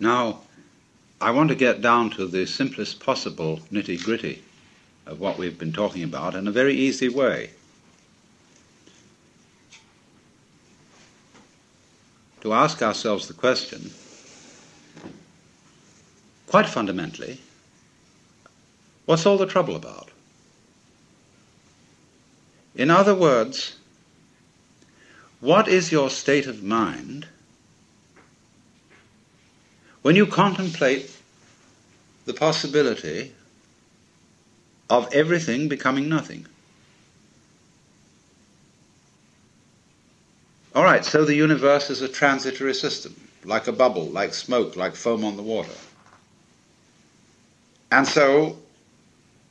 Now, I want to get down to the simplest possible nitty gritty of what we've been talking about in a very easy way. To ask ourselves the question, quite fundamentally, what's all the trouble about? In other words, what is your state of mind when you contemplate the possibility of everything becoming nothing. All right, so the universe is a transitory system, like a bubble, like smoke, like foam on the water. And so,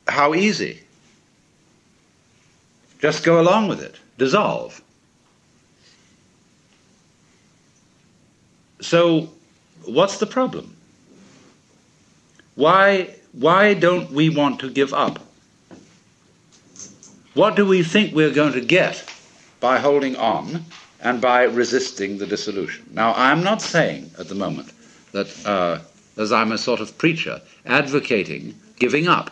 how easy? Just go along with it, dissolve. So, what's the problem? Why, why don't we want to give up? What do we think we're going to get by holding on and by resisting the dissolution? Now, I'm not saying at the moment that, uh, as I'm a sort of preacher, advocating giving up.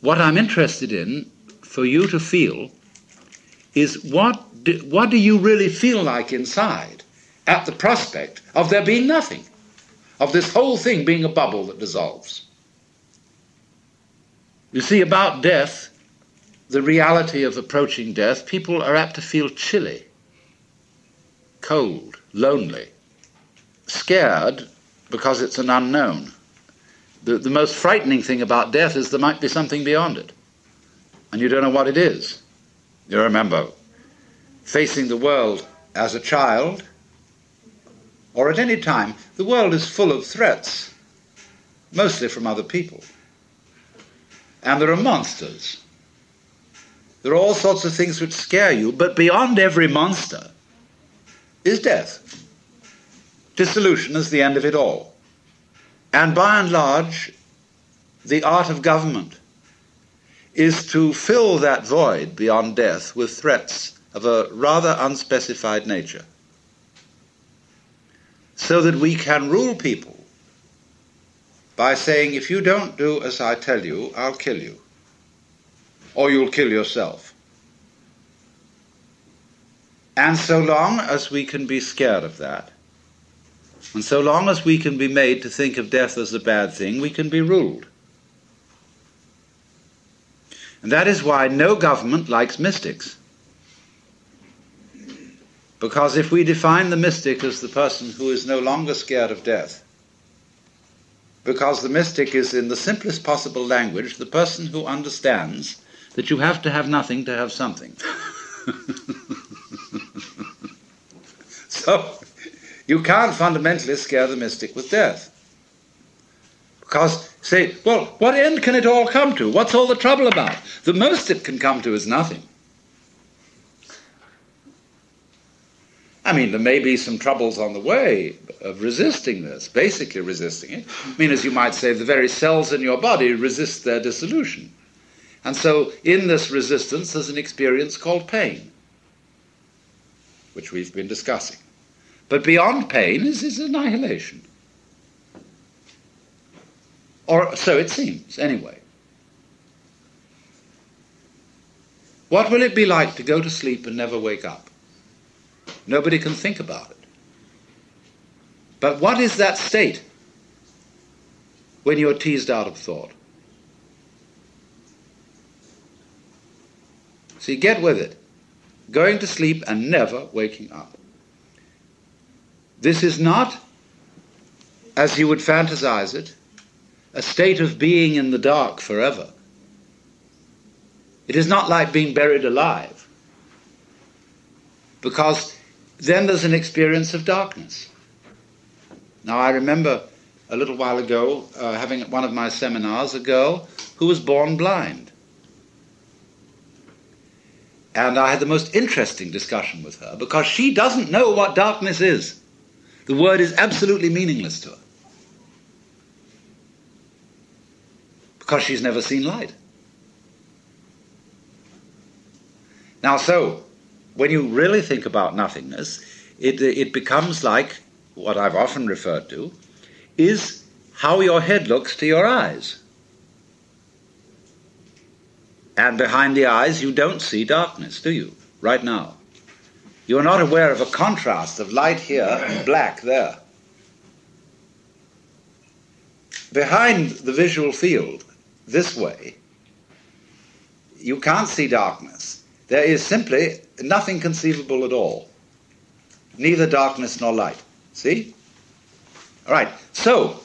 What I'm interested in for you to feel is what do, what do you really feel like inside at the prospect of there being nothing, of this whole thing being a bubble that dissolves. You see, about death, the reality of approaching death, people are apt to feel chilly, cold, lonely, scared because it's an unknown. The, the most frightening thing about death is there might be something beyond it, and you don't know what it is. You remember facing the world as a child or at any time, the world is full of threats, mostly from other people. And there are monsters. There are all sorts of things which scare you, but beyond every monster is death. Dissolution is the end of it all. And by and large, the art of government is to fill that void beyond death with threats of a rather unspecified nature so that we can rule people by saying, if you don't do as I tell you, I'll kill you. Or you'll kill yourself. And so long as we can be scared of that, and so long as we can be made to think of death as a bad thing, we can be ruled. And that is why no government likes mystics. Because if we define the mystic as the person who is no longer scared of death, because the mystic is, in the simplest possible language, the person who understands that you have to have nothing to have something. so, you can't fundamentally scare the mystic with death. Because, say, well, what end can it all come to? What's all the trouble about? The most it can come to is nothing. I mean, there may be some troubles on the way of resisting this, basically resisting it. I mean, as you might say, the very cells in your body resist their dissolution. And so, in this resistance, there's an experience called pain, which we've been discussing. But beyond pain is, is annihilation. Or so it seems, anyway. What will it be like to go to sleep and never wake up? Nobody can think about it. But what is that state when you're teased out of thought? See, get with it. Going to sleep and never waking up. This is not, as you would fantasize it, a state of being in the dark forever. It is not like being buried alive. Because then there's an experience of darkness. Now, I remember a little while ago uh, having at one of my seminars a girl who was born blind. And I had the most interesting discussion with her because she doesn't know what darkness is. The word is absolutely meaningless to her. Because she's never seen light. Now, so when you really think about nothingness, it, it becomes like what I've often referred to, is how your head looks to your eyes. And behind the eyes, you don't see darkness, do you? Right now. You are not aware of a contrast of light here and black there. Behind the visual field, this way, you can't see darkness. There is simply nothing conceivable at all. Neither darkness nor light. See? All right. So,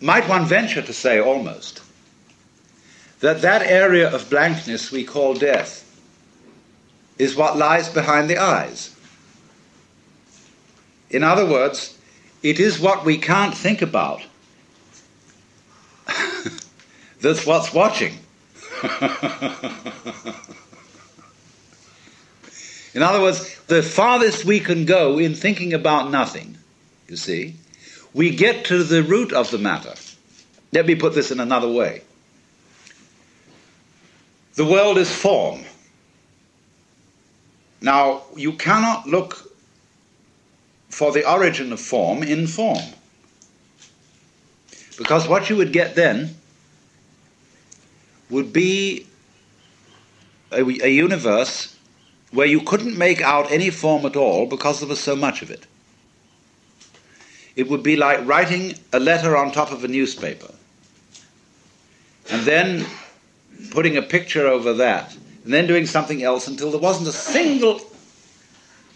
might one venture to say almost that that area of blankness we call death is what lies behind the eyes. In other words, it is what we can't think about that's what's watching. in other words, the farthest we can go in thinking about nothing, you see, we get to the root of the matter. Let me put this in another way. The world is form. Now, you cannot look for the origin of form in form. Because what you would get then would be a, a, universe where you couldn't make out any form at all because there was so much of it. It would be like writing a letter on top of a newspaper and then putting a picture over that and then doing something else until there wasn't a single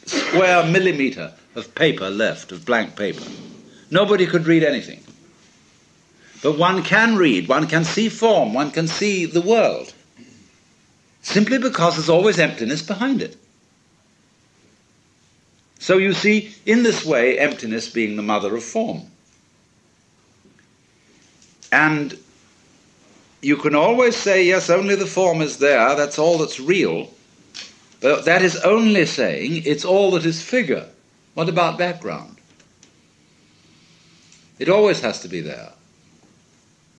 square millimeter of paper left, of blank paper. Nobody could read anything. But one can read, one can see form, one can see the world. Simply because there's always emptiness behind it. So you see, in this way, emptiness being the mother of form. And you can always say, yes, only the form is there, that's all that's real. But that is only saying it's all that is figure. What about background? It always has to be there.